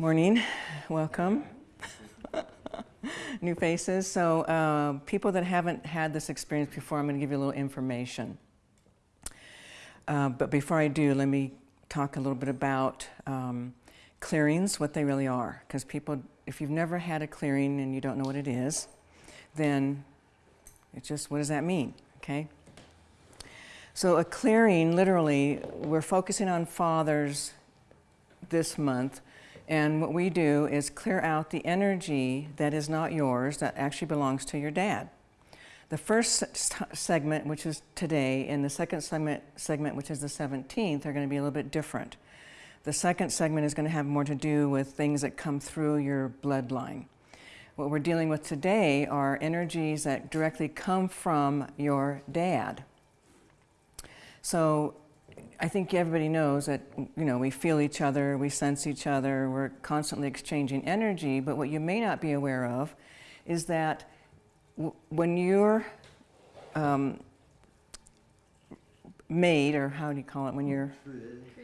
Morning, welcome. New faces. So uh, people that haven't had this experience before, I'm going to give you a little information. Uh, but before I do, let me talk a little bit about um, clearings, what they really are. Because people, if you've never had a clearing and you don't know what it is, then it's just, what does that mean? Okay. So a clearing, literally, we're focusing on fathers this month. And what we do is clear out the energy that is not yours, that actually belongs to your dad. The first segment, which is today, and the second segment, segment, which is the 17th, are going to be a little bit different. The second segment is going to have more to do with things that come through your bloodline. What we're dealing with today are energies that directly come from your dad. So I think everybody knows that, you know, we feel each other, we sense each other, we're constantly exchanging energy, but what you may not be aware of is that when you're um, made, or how do you call it, when you're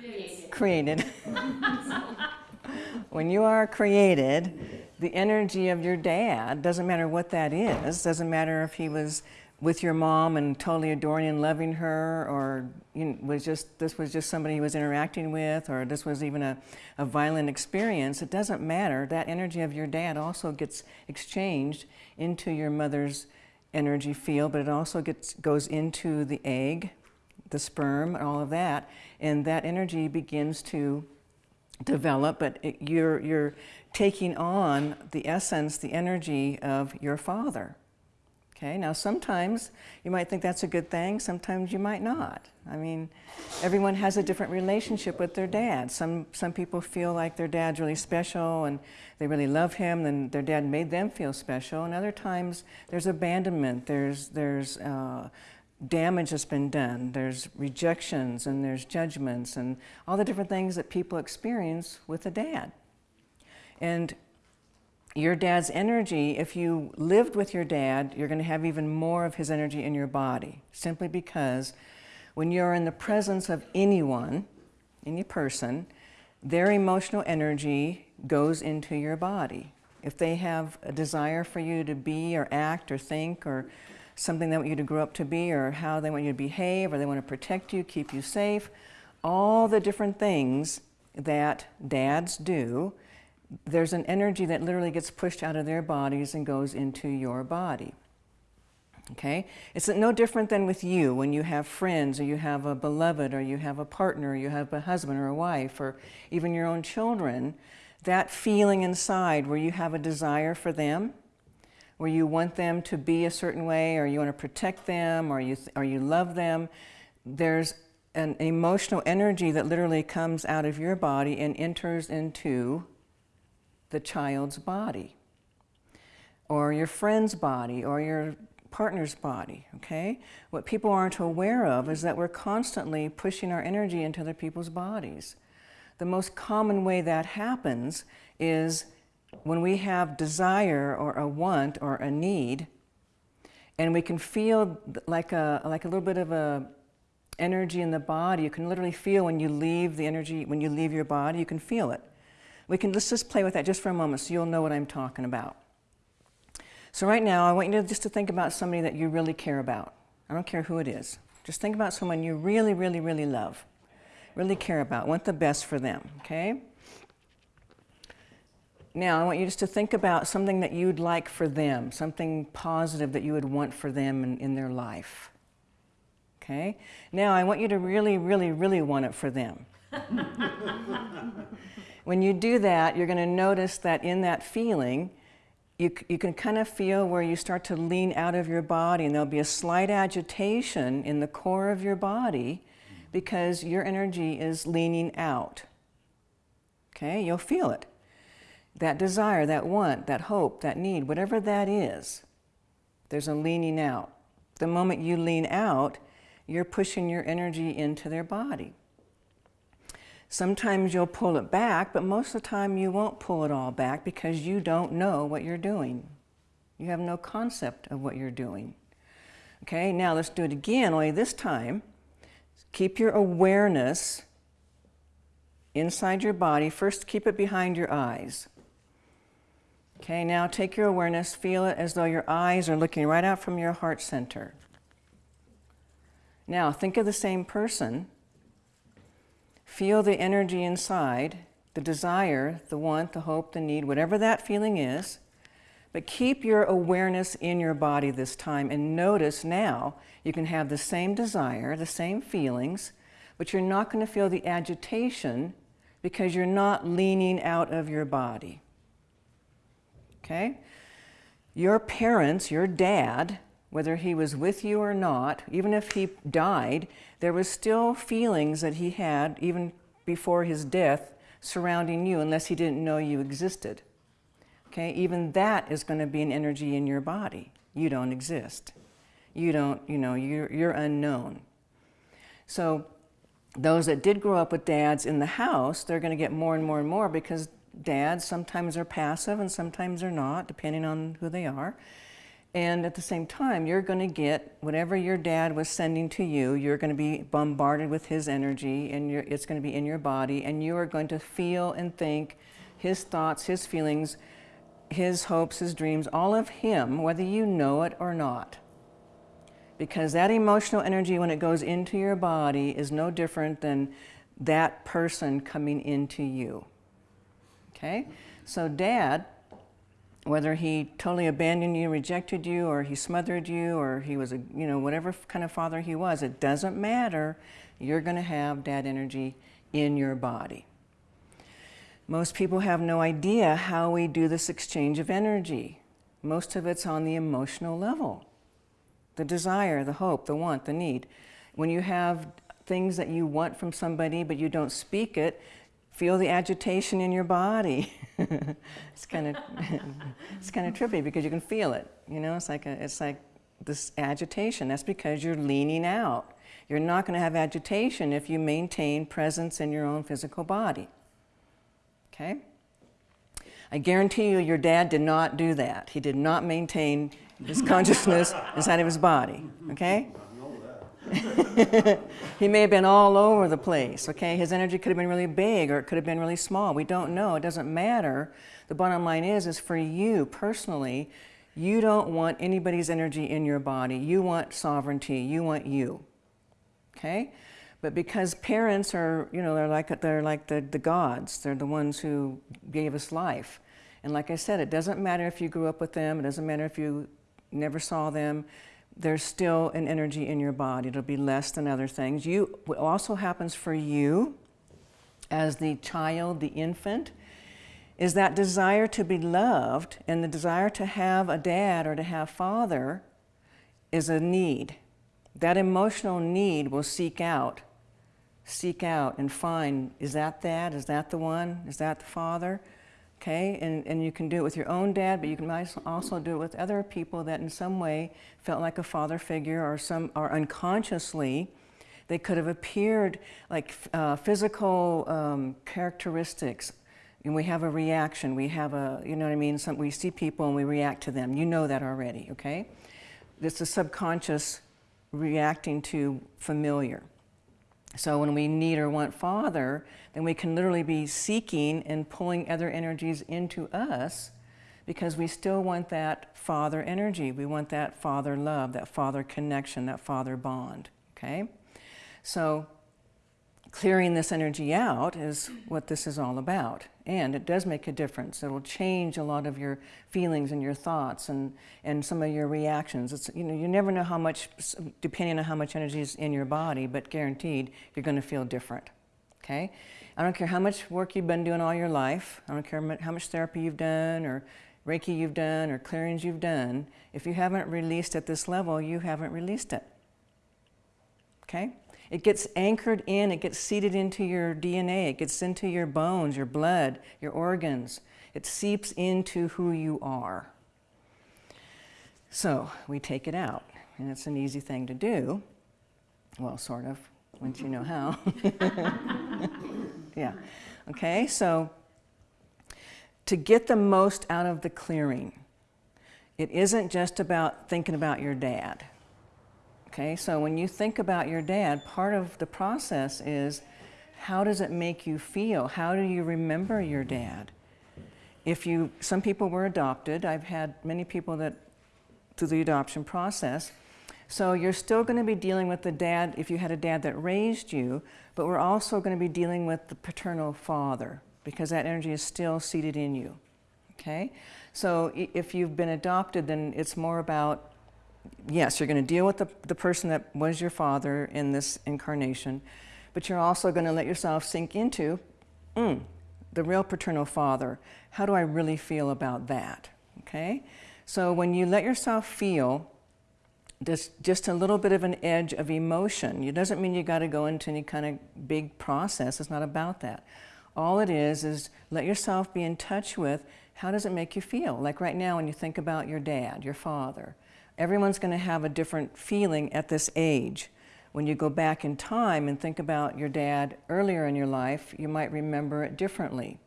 created, created. when you are created, the energy of your dad, doesn't matter what that is, doesn't matter if he was with your mom and totally adoring and loving her, or you know, was just this was just somebody he was interacting with, or this was even a, a violent experience, it doesn't matter. That energy of your dad also gets exchanged into your mother's energy field, but it also gets goes into the egg, the sperm, and all of that, and that energy begins to develop, but it, you're, you're taking on the essence, the energy of your father. Okay, now sometimes you might think that's a good thing, sometimes you might not. I mean, everyone has a different relationship with their dad. Some, some people feel like their dad's really special and they really love him and their dad made them feel special. And other times there's abandonment, there's, there's uh, damage that's been done, there's rejections and there's judgments and all the different things that people experience with a dad. And your dad's energy, if you lived with your dad, you're going to have even more of his energy in your body, simply because when you're in the presence of anyone, any person, their emotional energy goes into your body. If they have a desire for you to be or act or think or something they want you to grow up to be or how they want you to behave or they want to protect you, keep you safe, all the different things that dads do, there's an energy that literally gets pushed out of their bodies and goes into your body. Okay? It's no different than with you when you have friends or you have a beloved or you have a partner or you have a husband or a wife or even your own children. That feeling inside where you have a desire for them, where you want them to be a certain way or you want to protect them or you, or you love them, there's an emotional energy that literally comes out of your body and enters into the child's body or your friend's body or your partner's body, okay? What people aren't aware of is that we're constantly pushing our energy into other people's bodies. The most common way that happens is when we have desire or a want or a need, and we can feel like a, like a little bit of a energy in the body. You can literally feel when you leave the energy, when you leave your body, you can feel it. We can, let's just play with that just for a moment so you'll know what I'm talking about. So right now, I want you to just to think about somebody that you really care about. I don't care who it is. Just think about someone you really, really, really love, really care about, want the best for them, okay? Now, I want you just to think about something that you'd like for them, something positive that you would want for them in, in their life. Okay? Now, I want you to really, really, really want it for them. when you do that, you're going to notice that in that feeling, you, you can kind of feel where you start to lean out of your body and there'll be a slight agitation in the core of your body because your energy is leaning out. Okay, you'll feel it that desire, that want, that hope, that need, whatever that is, there's a leaning out. The moment you lean out, you're pushing your energy into their body. Sometimes you'll pull it back, but most of the time you won't pull it all back because you don't know what you're doing. You have no concept of what you're doing. Okay, now let's do it again, only this time, keep your awareness inside your body. First, keep it behind your eyes. Okay, now take your awareness, feel it as though your eyes are looking right out from your heart center. Now, think of the same person. Feel the energy inside, the desire, the want, the hope, the need, whatever that feeling is. But keep your awareness in your body this time and notice now you can have the same desire, the same feelings, but you're not going to feel the agitation because you're not leaning out of your body. Okay? Your parents, your dad, whether he was with you or not, even if he died, there was still feelings that he had even before his death surrounding you unless he didn't know you existed. Okay, even that is going to be an energy in your body. You don't exist. You don't, you know, you're, you're unknown. So those that did grow up with dads in the house, they're going to get more and more and more because dads sometimes are passive and sometimes they're not, depending on who they are. And at the same time, you're going to get whatever your dad was sending to you, you're going to be bombarded with his energy and it's going to be in your body and you are going to feel and think his thoughts, his feelings, his hopes, his dreams, all of him, whether you know it or not. Because that emotional energy, when it goes into your body, is no different than that person coming into you. Okay? So dad whether he totally abandoned you, rejected you, or he smothered you, or he was a, you know, whatever kind of father he was, it doesn't matter. You're going to have dad energy in your body. Most people have no idea how we do this exchange of energy. Most of it's on the emotional level. The desire, the hope, the want, the need. When you have things that you want from somebody but you don't speak it, feel the agitation in your body. it's kind of it's kind of trippy because you can feel it. You know, it's like a, it's like this agitation. That's because you're leaning out. You're not going to have agitation if you maintain presence in your own physical body. Okay? I guarantee you your dad did not do that. He did not maintain his consciousness inside of his body. Okay? he may have been all over the place, okay? His energy could have been really big or it could have been really small. We don't know. It doesn't matter. The bottom line is, is for you personally, you don't want anybody's energy in your body. You want sovereignty. You want you, okay? But because parents are, you know, they're like, they're like the, the gods. They're the ones who gave us life. And like I said, it doesn't matter if you grew up with them. It doesn't matter if you never saw them there's still an energy in your body. It'll be less than other things. You, what also happens for you as the child, the infant, is that desire to be loved and the desire to have a dad or to have father is a need. That emotional need will seek out, seek out and find, is that that? Is that the one? Is that the father? Okay? And, and you can do it with your own dad, but you can also do it with other people that in some way felt like a father figure or some, or unconsciously, they could have appeared like uh, physical um, characteristics. And we have a reaction, we have a, you know what I mean? Some, we see people and we react to them. You know that already, okay? It's the subconscious reacting to familiar. So when we need or want Father, then we can literally be seeking and pulling other energies into us because we still want that Father energy. We want that Father love, that Father connection, that Father bond, okay? So clearing this energy out is what this is all about. And it does make a difference. It will change a lot of your feelings and your thoughts and, and some of your reactions. It's, you know, you never know how much, depending on how much energy is in your body, but guaranteed you're going to feel different. Okay? I don't care how much work you've been doing all your life. I don't care how much therapy you've done or Reiki you've done or clearings you've done. If you haven't released at this level, you haven't released it. Okay? It gets anchored in, it gets seeded into your DNA, it gets into your bones, your blood, your organs. It seeps into who you are. So we take it out, and it's an easy thing to do. Well, sort of, once you know how. yeah. Okay, so to get the most out of the clearing, it isn't just about thinking about your dad. Okay, so when you think about your dad, part of the process is How does it make you feel? How do you remember your dad? If you, some people were adopted. I've had many people that, through the adoption process. So you're still going to be dealing with the dad if you had a dad that raised you, but we're also going to be dealing with the paternal father because that energy is still seated in you. Okay? So if you've been adopted, then it's more about, yes, you're going to deal with the, the person that was your father in this incarnation, but you're also going to let yourself sink into mm, the real paternal father. How do I really feel about that? Okay? So when you let yourself feel just, just a little bit of an edge of emotion, it doesn't mean you got to go into any kind of big process. It's not about that. All it is is let yourself be in touch with how does it make you feel? Like right now when you think about your dad, your father, everyone's going to have a different feeling at this age. When you go back in time and think about your dad earlier in your life, you might remember it differently.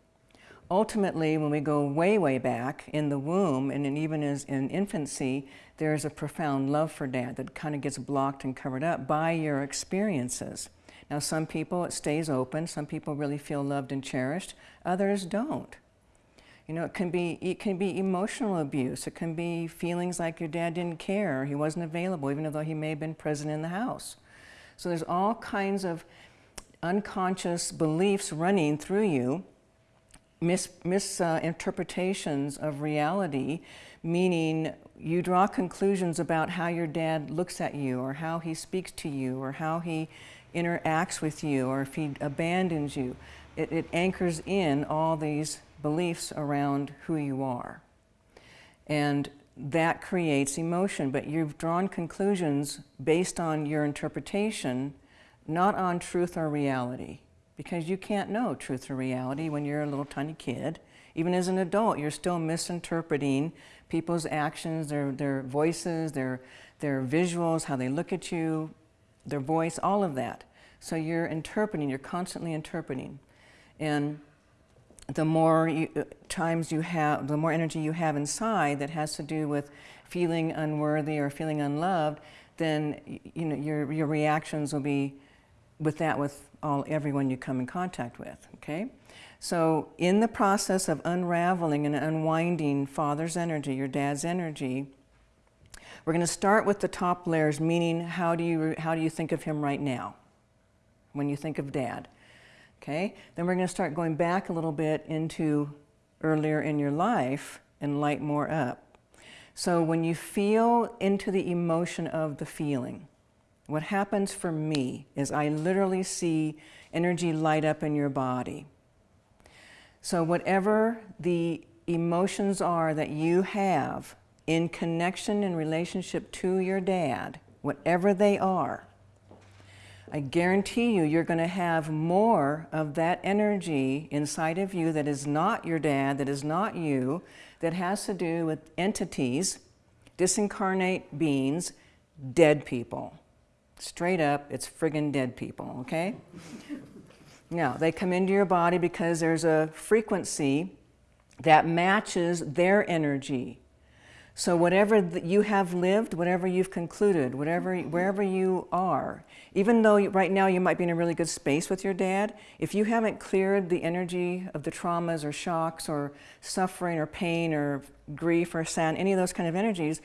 Ultimately, when we go way, way back in the womb and even as in infancy, there's a profound love for dad that kind of gets blocked and covered up by your experiences. Now, some people, it stays open. Some people really feel loved and cherished. Others don't. You know, it can be it can be emotional abuse. It can be feelings like your dad didn't care, he wasn't available, even though he may have been present in the house. So there's all kinds of unconscious beliefs running through you, mis misinterpretations uh, of reality, meaning you draw conclusions about how your dad looks at you, or how he speaks to you, or how he interacts with you, or if he abandons you. It, it anchors in all these beliefs around who you are. And that creates emotion, but you've drawn conclusions based on your interpretation, not on truth or reality, because you can't know truth or reality when you're a little tiny kid. Even as an adult, you're still misinterpreting people's actions, their, their voices, their, their visuals, how they look at you, their voice, all of that. So you're interpreting, you're constantly interpreting. And the more you, uh, times you have, the more energy you have inside that has to do with feeling unworthy or feeling unloved, then you know your your reactions will be with that with all everyone you come in contact with. Okay, so in the process of unraveling and unwinding father's energy, your dad's energy, we're going to start with the top layers, meaning how do you how do you think of him right now when you think of dad? Okay, then we're going to start going back a little bit into earlier in your life and light more up. So when you feel into the emotion of the feeling, what happens for me is I literally see energy light up in your body. So whatever the emotions are that you have in connection and relationship to your dad, whatever they are, I guarantee you, you're going to have more of that energy inside of you that is not your dad, that is not you, that has to do with entities, disincarnate beings, dead people. Straight up, it's friggin' dead people, okay? now, they come into your body because there's a frequency that matches their energy. So whatever you have lived, whatever you've concluded, whatever, mm-hmm. wherever you are, even though right now you might be in a really good space with your dad, if you haven't cleared the energy of the traumas or shocks or suffering or pain or grief or sad, any of those kind of energies,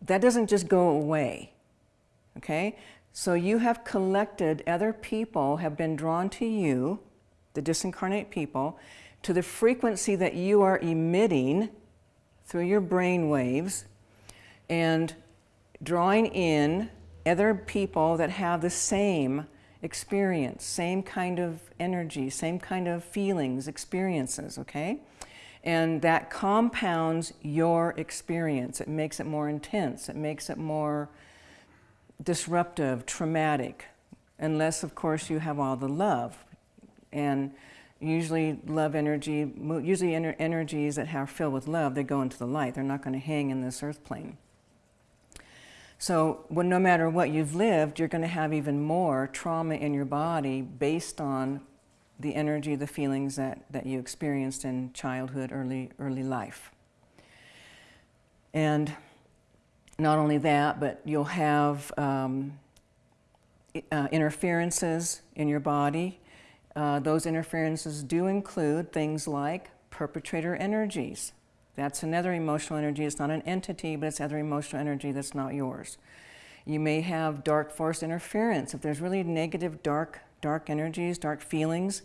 that doesn't just go away, okay? So you have collected, other people have been drawn to you, the disincarnate people, to the frequency that you are emitting through your brain waves and drawing in other people that have the same experience, same kind of energy, same kind of feelings, experiences, okay? And that compounds your experience. It makes it more intense. It makes it more disruptive, traumatic, unless, of course, you have all the love. And usually love energy, usually ener energies that are filled with love, they go into the light. They're not going to hang in this earth plane. So no matter what you've lived, you're going to have even more trauma in your body based on the energy, the feelings that, that you experienced in childhood, early, early life. And not only that, but you'll have um, uh, interferences in your body Uh, those interferences do include things like perpetrator energies. That's another emotional energy. It's not an entity, but it's other emotional energy that's not yours. You may have dark force interference. If there's really negative, dark, dark energies, dark feelings,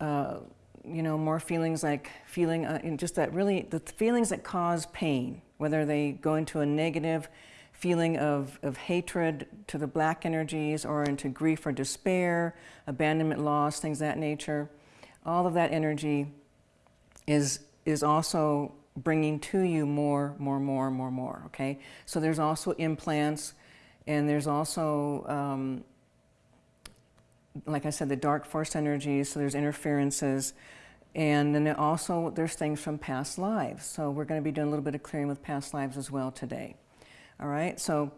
uh, you know, more feelings like feeling, uh, just that really, the feelings that cause pain, whether they go into a negative feeling of, of hatred to the black energies or into grief or despair, abandonment, loss, things that nature, all of that energy is, is also bringing to you more, more, more, more, more, okay? So there's also implants and there's also, um, like I said, the dark force energies, so there's interferences. And then also there's things from past lives. So we're going to be doing a little bit of clearing with past lives as well today. All right, so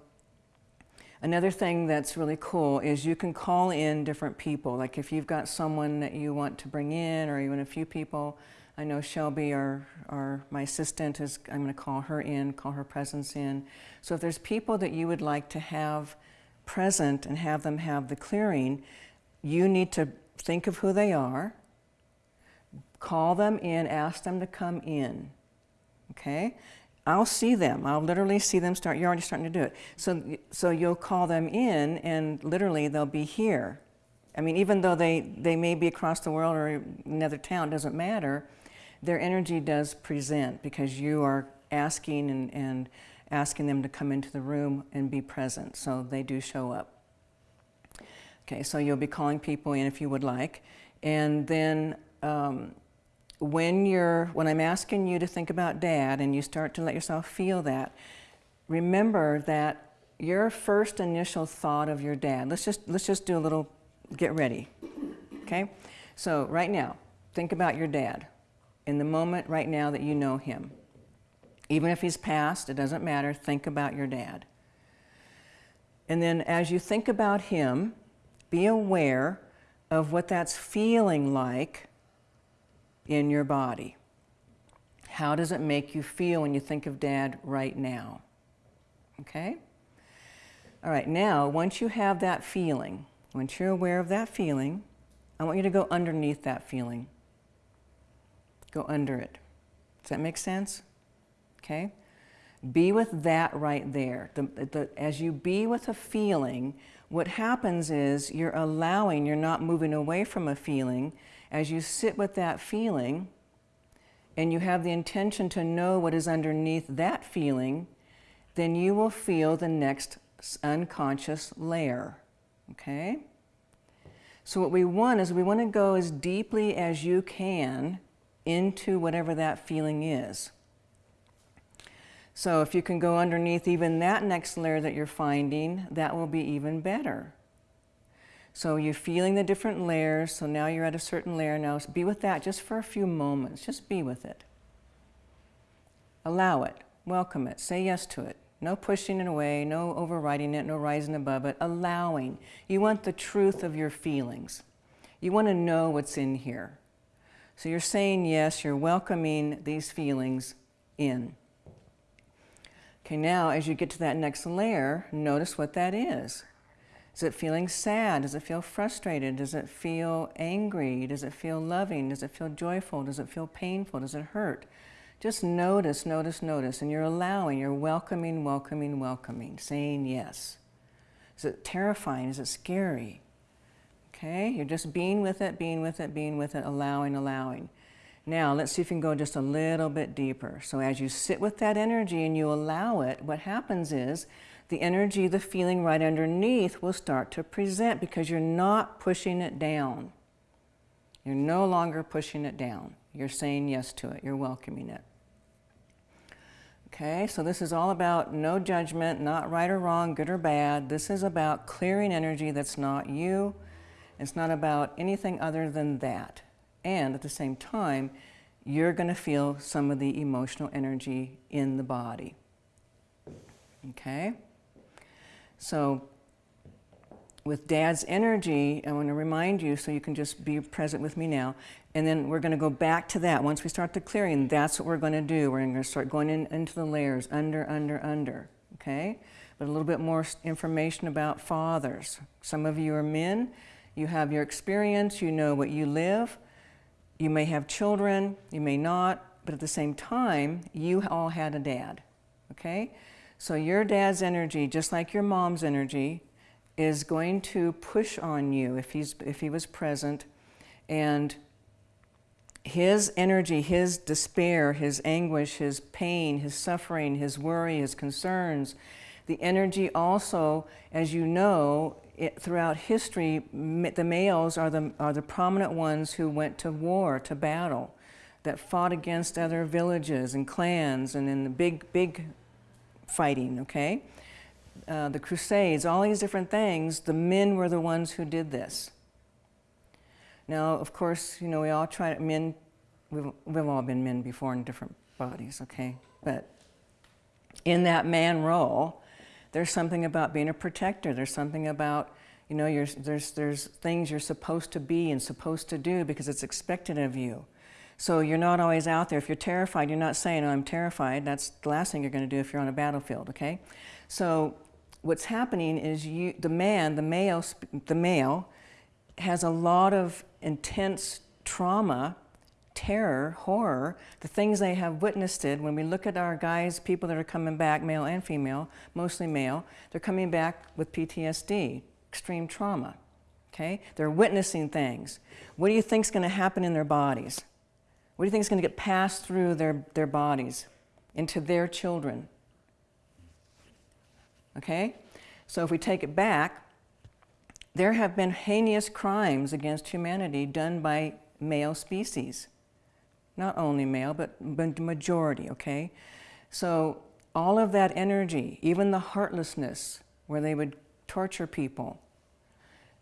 another thing that's really cool is you can call in different people. Like if you've got someone that you want to bring in or even a few people, I know Shelby, our, our, my assistant, is, I'm going to call her in, call her presence in. So if there's people that you would like to have present and have them have the clearing, you need to think of who they are, call them in, ask them to come in. Okay? I'll see them. I'll literally see them start. You're already starting to do it. So, so you'll call them in, and literally they'll be here. I mean, even though they, they may be across the world or another town, doesn't matter. Their energy does present because you are asking and, and asking them to come into the room and be present. So they do show up. Okay, so you'll be calling people in if you would like. And then um, when you're, when I'm asking you to think about dad and you start to let yourself feel that, remember that your first initial thought of your dad, let's just, let's just do a little, get ready, okay? So right now, think about your dad in the moment right now that you know him. Even if he's passed, it doesn't matter, think about your dad. And then as you think about him, be aware of what that's feeling like in your body. How does it make you feel when you think of dad right now? Okay? All right, now, once you have that feeling, once you're aware of that feeling, I want you to go underneath that feeling. Go under it. Does that make sense? Okay? Be with that right there. The, the, as you be with a feeling, what happens is you're allowing, you're not moving away from a feeling, as you sit with that feeling and you have the intention to know what is underneath that feeling, then you will feel the next unconscious layer, okay? So what we want is we want to go as deeply as you can into whatever that feeling is. So if you can go underneath even that next layer that you're finding, that will be even better. So you're feeling the different layers. So now you're at a certain layer. Now be with that just for a few moments. Just be with it. Allow it. Welcome it. Say yes to it. No pushing it away, no overriding it, no rising above it. Allowing. You want the truth of your feelings. You want to know what's in here. So you're saying yes, you're welcoming these feelings in. Okay, now as you get to that next layer, notice what that is. Is it feeling sad? Does it feel frustrated? Does it feel angry? Does it feel loving? Does it feel joyful? Does it feel painful? Does it hurt? Just notice, notice, notice, and you're allowing, you're welcoming, welcoming, welcoming, saying yes. Is it terrifying? Is it scary? Okay, you're just being with it, being with it, being with it, allowing, allowing. Now, let's see if we can go just a little bit deeper. So as you sit with that energy and you allow it, what happens is the energy, the feeling right underneath will start to present because you're not pushing it down. You're no longer pushing it down. You're saying yes to it. You're welcoming it. Okay, so this is all about no judgment, not right or wrong, good or bad. This is about clearing energy that's not you. It's not about anything other than that. And at the same time, you're going to feel some of the emotional energy in the body. Okay? So with dad's energy, I want to remind you so you can just be present with me now. And then we're going to go back to that. Once we start the clearing, that's what we're going to do. We're going to start going in, into the layers, under, under, under. Okay? But a little bit more information about fathers. Some of you are men. You have your experience, you know what you live. You may have children, you may not, but at the same time, you all had a dad, okay? So your dad's energy, just like your mom's energy, is going to push on you if, he's, if he was present. And his energy, his despair, his anguish, his pain, his suffering, his worry, his concerns, the energy also, as you know, it, throughout history, the males are the, are the prominent ones who went to war, to battle, that fought against other villages and clans and in the big, big fighting, okay? Uh, the Crusades, all these different things, the men were the ones who did this. Now, of course, you know, we all try to, men, we've, we've all been men before in different bodies, okay? But in that man role, there's something about being a protector. There's something about, you know, there's, there's things you're supposed to be and supposed to do because it's expected of you. So you're not always out there. If you're terrified, you're not saying, oh, I'm terrified. That's the last thing you're going to do if you're on a battlefield, okay? So what's happening is you, the man, the male, the male has a lot of intense trauma terror, horror, the things they have witnessed it. When we look at our guys, people that are coming back, male and female, mostly male, they're coming back with PTSD, extreme trauma. Okay? They're witnessing things. What do you think is going to happen in their bodies? What do you think is going to get passed through their, their bodies into their children? Okay? So if we take it back, there have been heinous crimes against humanity done by male species not only male, but the majority, okay? So all of that energy, even the heartlessness, where they would torture people,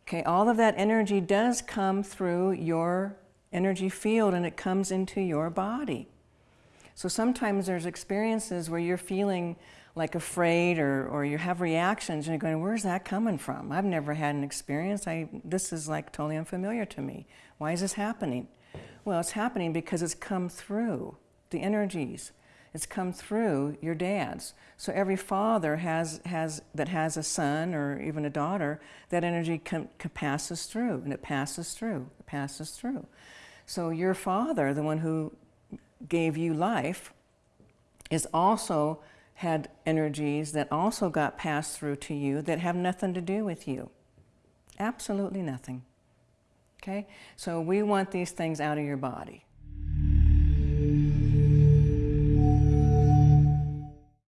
okay, all of that energy does come through your energy field and it comes into your body. So sometimes there's experiences where you're feeling like afraid or, or you have reactions and you're going, where's that coming from? I've never had an experience. I, this is like totally unfamiliar to me. Why is this happening? Well, it's happening because it's come through the energies. It's come through your dads. So every father has, has, that has a son or even a daughter, that energy com, passes through, and it passes through, it passes through. So your father, the one who gave you life, is also had energies that also got passed through to you that have nothing to do with you. Absolutely nothing. Okay? So we want these things out of your body.